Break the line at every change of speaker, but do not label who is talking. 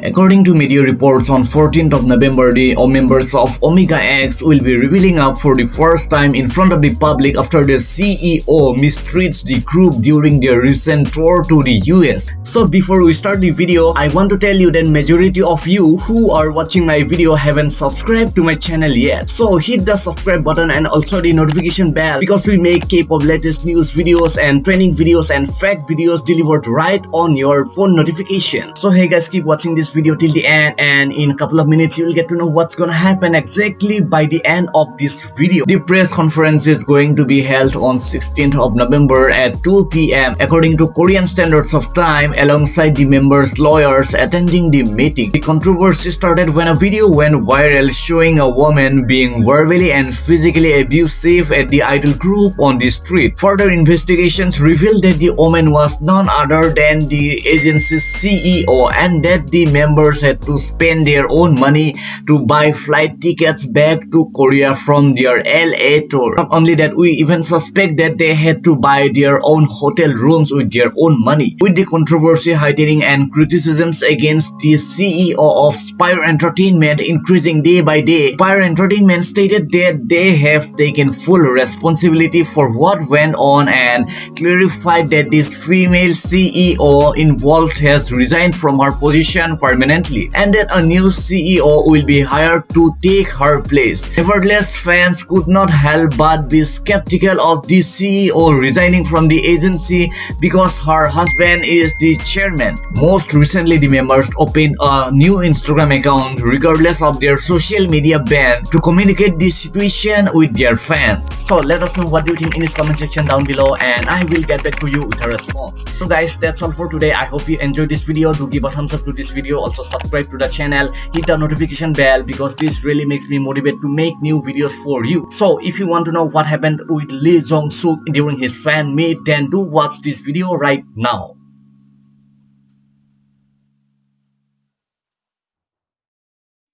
According to media reports on 14th of November, the members of Omega X will be revealing up for the first time in front of the public after their CEO mistreats the group during their recent tour to the US. So before we start the video, I want to tell you that majority of you who are watching my video haven't subscribed to my channel yet. So hit the subscribe button and also the notification bell because we make K-pop latest news videos and training videos and fact videos delivered right on your phone notification. So hey guys, keep watching this video till the end and in a couple of minutes you will get to know what's gonna happen exactly by the end of this video. The press conference is going to be held on 16th of November at 2 p.m. according to Korean standards of time alongside the members' lawyers attending the meeting. The controversy started when a video went viral showing a woman being verbally and physically abusive at the idol group on the street. Further investigations revealed that the woman was none other than the agency's CEO and that the members had to spend their own money to buy flight tickets back to Korea from their LA tour. Not only that, we even suspect that they had to buy their own hotel rooms with their own money. With the controversy heightening and criticisms against the CEO of Spire Entertainment increasing day by day, Spire Entertainment stated that they have taken full responsibility for what went on and clarified that this female CEO involved has resigned from her position permanently and that a new CEO will be hired to take her place. Nevertheless, fans could not help but be skeptical of the CEO resigning from the agency because her husband is the chairman. Most recently, the members opened a new Instagram account regardless of their social media ban to communicate the situation with their fans. So let us know what you think in this comment section down below and I will get back to you with a response. So guys, that's all for today. I hope you enjoyed this video. Do give a thumbs up to this video. Also subscribe to the channel. Hit the notification bell because this really makes me motivate to make new videos for you. So if you want to know what happened with Lee Jong Suk during his fan meet, then do watch this video right now.